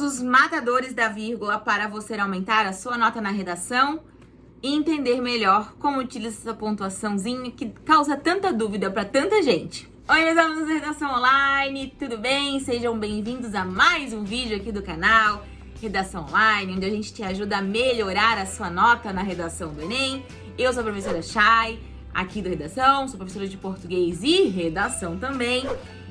usos matadores da vírgula para você aumentar a sua nota na redação e entender melhor como utilizar essa pontuaçãozinha que causa tanta dúvida para tanta gente. Oi, meus alunos da Redação Online, tudo bem? Sejam bem-vindos a mais um vídeo aqui do canal Redação Online, onde a gente te ajuda a melhorar a sua nota na redação do Enem. Eu sou a professora Chay, aqui do Redação, sou professora de português e redação também.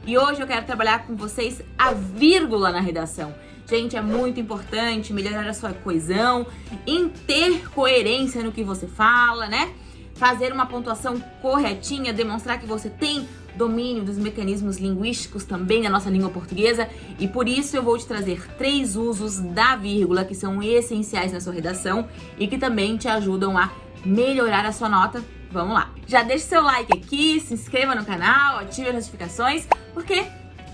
E hoje eu quero trabalhar com vocês a vírgula na redação. Gente, é muito importante melhorar a sua coesão, em ter coerência no que você fala, né? Fazer uma pontuação corretinha, demonstrar que você tem domínio dos mecanismos linguísticos também da nossa língua portuguesa e por isso eu vou te trazer três usos da vírgula que são essenciais na sua redação e que também te ajudam a melhorar a sua nota Vamos lá. Já deixe seu like aqui, se inscreva no canal, ative as notificações, porque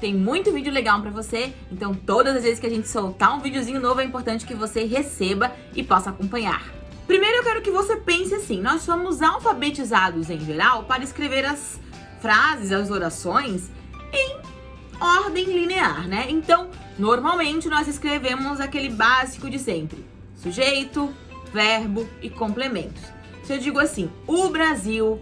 tem muito vídeo legal pra você, então todas as vezes que a gente soltar um videozinho novo é importante que você receba e possa acompanhar. Primeiro eu quero que você pense assim, nós somos alfabetizados em geral para escrever as frases, as orações em ordem linear, né? Então, normalmente nós escrevemos aquele básico de sempre, sujeito, verbo e complementos. Se eu digo assim, o Brasil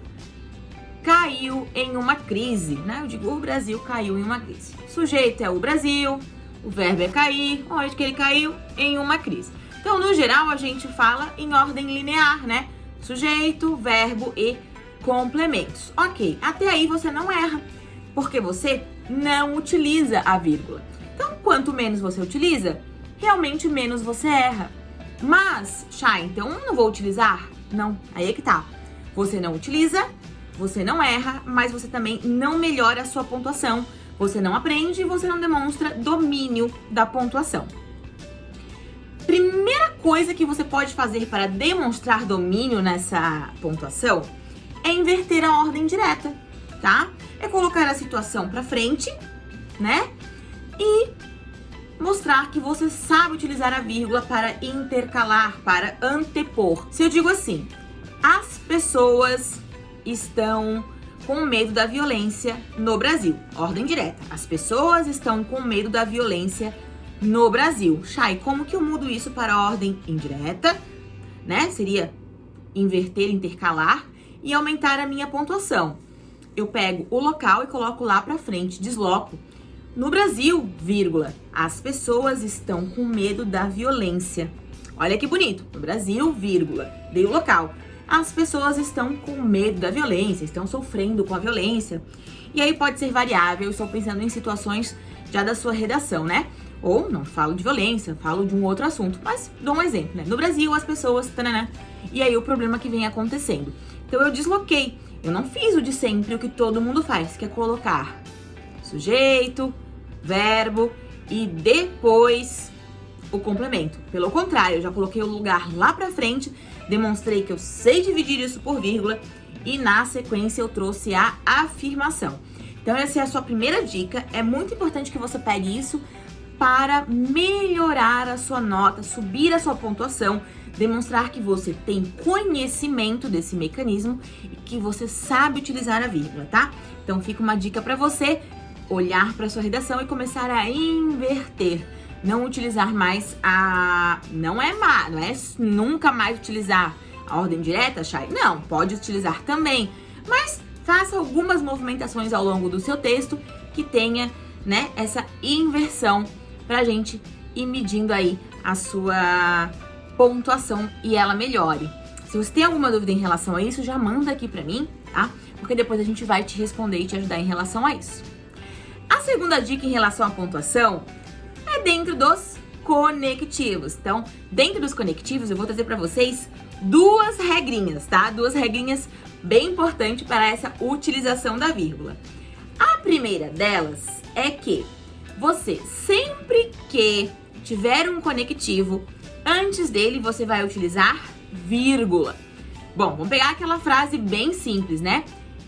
caiu em uma crise, né? Eu digo, o Brasil caiu em uma crise. O sujeito é o Brasil, o verbo é cair, onde que ele caiu? Em uma crise. Então, no geral, a gente fala em ordem linear, né? Sujeito, verbo e complementos. Ok, até aí você não erra, porque você não utiliza a vírgula. Então, quanto menos você utiliza, realmente menos você erra. Mas, Chay, então não vou utilizar? Não, aí é que tá. Você não utiliza, você não erra, mas você também não melhora a sua pontuação. Você não aprende e você não demonstra domínio da pontuação. Primeira coisa que você pode fazer para demonstrar domínio nessa pontuação é inverter a ordem direta, tá? É colocar a situação para frente, né? E mostrar que você sabe utilizar a vírgula para intercalar, para antepor. Se eu digo assim, as pessoas estão com medo da violência no Brasil. Ordem direta. As pessoas estão com medo da violência no Brasil. Chay, como que eu mudo isso para ordem indireta? Né? Seria inverter, intercalar e aumentar a minha pontuação. Eu pego o local e coloco lá para frente, desloco no Brasil, vírgula, as pessoas estão com medo da violência. Olha que bonito. No Brasil, vírgula, dei o local. As pessoas estão com medo da violência, estão sofrendo com a violência. E aí pode ser variável, estou pensando em situações já da sua redação, né? Ou não falo de violência, falo de um outro assunto. Mas dou um exemplo, né? No Brasil, as pessoas... Tanana, e aí o problema que vem acontecendo. Então eu desloquei. Eu não fiz o de sempre, o que todo mundo faz, que é colocar sujeito, verbo e depois o complemento. Pelo contrário, eu já coloquei o lugar lá pra frente, demonstrei que eu sei dividir isso por vírgula e na sequência eu trouxe a afirmação. Então essa é a sua primeira dica, é muito importante que você pegue isso para melhorar a sua nota, subir a sua pontuação, demonstrar que você tem conhecimento desse mecanismo e que você sabe utilizar a vírgula, tá? Então fica uma dica para você, olhar para sua redação e começar a inverter. Não utilizar mais a... Não é má, não é nunca mais utilizar a ordem direta, Chay? Não, pode utilizar também. Mas faça algumas movimentações ao longo do seu texto que tenha, né, essa inversão pra gente ir medindo aí a sua pontuação e ela melhore. Se você tem alguma dúvida em relação a isso, já manda aqui pra mim, tá? Porque depois a gente vai te responder e te ajudar em relação a isso. A segunda dica em relação à pontuação dentro dos conectivos. Então, dentro dos conectivos, eu vou trazer para vocês duas regrinhas, tá? Duas regrinhas bem importantes para essa utilização da vírgula. A primeira delas é que você, sempre que tiver um conectivo, antes dele você vai utilizar vírgula. Bom, vamos pegar aquela frase bem simples, né?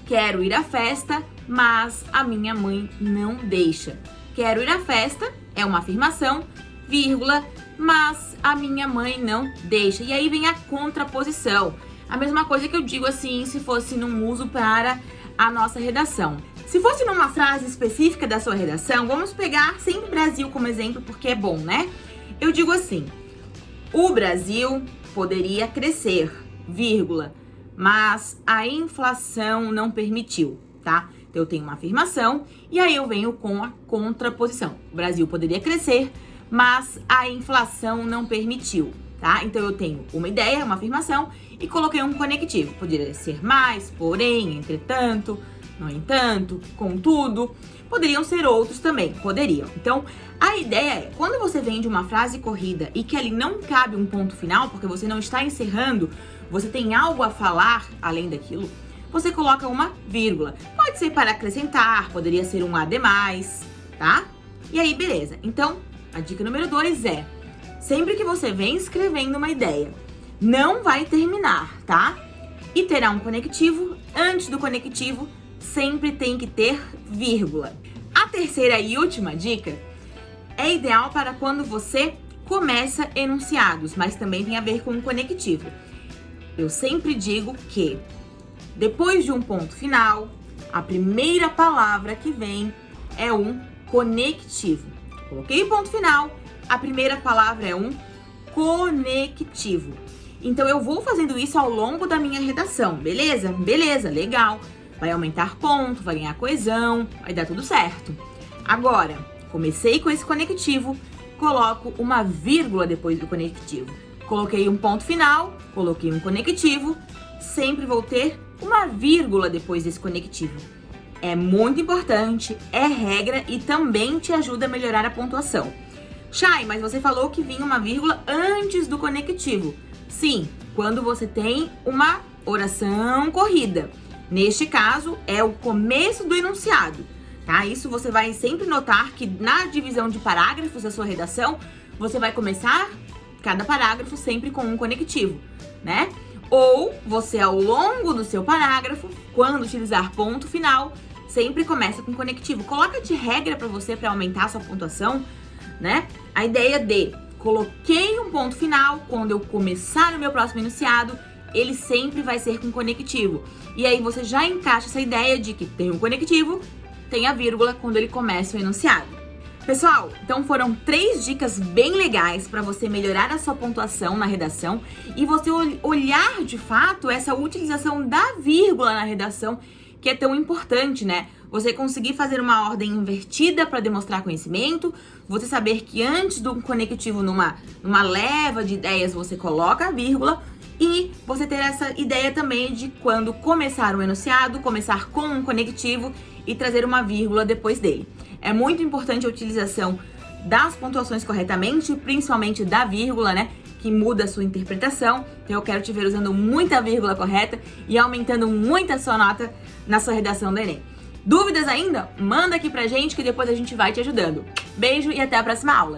Quero ir à festa, mas a minha mãe não deixa. Quero ir à festa é uma afirmação, vírgula, mas a minha mãe não deixa. E aí vem a contraposição. A mesma coisa que eu digo assim se fosse num uso para a nossa redação. Se fosse numa frase específica da sua redação, vamos pegar sempre Brasil como exemplo porque é bom, né? eu digo assim, o Brasil poderia crescer, vírgula, mas a inflação não permitiu, tá? Então, eu tenho uma afirmação e aí eu venho com a contraposição. O Brasil poderia crescer, mas a inflação não permitiu, tá? Então, eu tenho uma ideia, uma afirmação e coloquei um conectivo. Poderia ser mais, porém, entretanto, no entanto, contudo. Poderiam ser outros também, poderiam. Então, a ideia é, quando você vem de uma frase corrida e que ali não cabe um ponto final, porque você não está encerrando, você tem algo a falar além daquilo, você coloca uma vírgula. Pode ser para acrescentar, poderia ser um a demais, tá? E aí, beleza. Então, a dica número dois é, sempre que você vem escrevendo uma ideia, não vai terminar, tá? E terá um conectivo, antes do conectivo, sempre tem que ter vírgula. A terceira e última dica é ideal para quando você começa enunciados, mas também tem a ver com um conectivo. Eu sempre digo que depois de um ponto final, a primeira palavra que vem é um conectivo. Coloquei o ponto final, a primeira palavra é um conectivo. Então eu vou fazendo isso ao longo da minha redação, beleza? Beleza, legal. Vai aumentar ponto, vai ganhar coesão, vai dar tudo certo. Agora, comecei com esse conectivo, coloco uma vírgula depois do conectivo. Coloquei um ponto final, coloquei um conectivo, sempre vou ter uma vírgula depois desse conectivo. É muito importante, é regra e também te ajuda a melhorar a pontuação. Chay, mas você falou que vinha uma vírgula antes do conectivo. Sim, quando você tem uma oração corrida. Neste caso, é o começo do enunciado, tá? Isso você vai sempre notar que na divisão de parágrafos da sua redação, você vai começar cada parágrafo sempre com um conectivo, né? Ou você, ao longo do seu parágrafo, quando utilizar ponto final, sempre começa com conectivo. Coloca de regra para você para aumentar a sua pontuação, né? A ideia de coloquei um ponto final quando eu começar o meu próximo enunciado ele sempre vai ser com conectivo. E aí você já encaixa essa ideia de que tem um conectivo, tem a vírgula quando ele começa o enunciado. Pessoal, então foram três dicas bem legais para você melhorar a sua pontuação na redação e você olhar de fato essa utilização da vírgula na redação que é tão importante, né? Você conseguir fazer uma ordem invertida para demonstrar conhecimento, você saber que antes do conectivo numa, numa leva de ideias você coloca a vírgula, e você ter essa ideia também de quando começar um enunciado, começar com um conectivo e trazer uma vírgula depois dele. É muito importante a utilização das pontuações corretamente, principalmente da vírgula, né? Que muda a sua interpretação. Então eu quero te ver usando muita vírgula correta e aumentando muito a sua nota na sua redação do Enem. Dúvidas ainda? Manda aqui pra gente que depois a gente vai te ajudando. Beijo e até a próxima aula!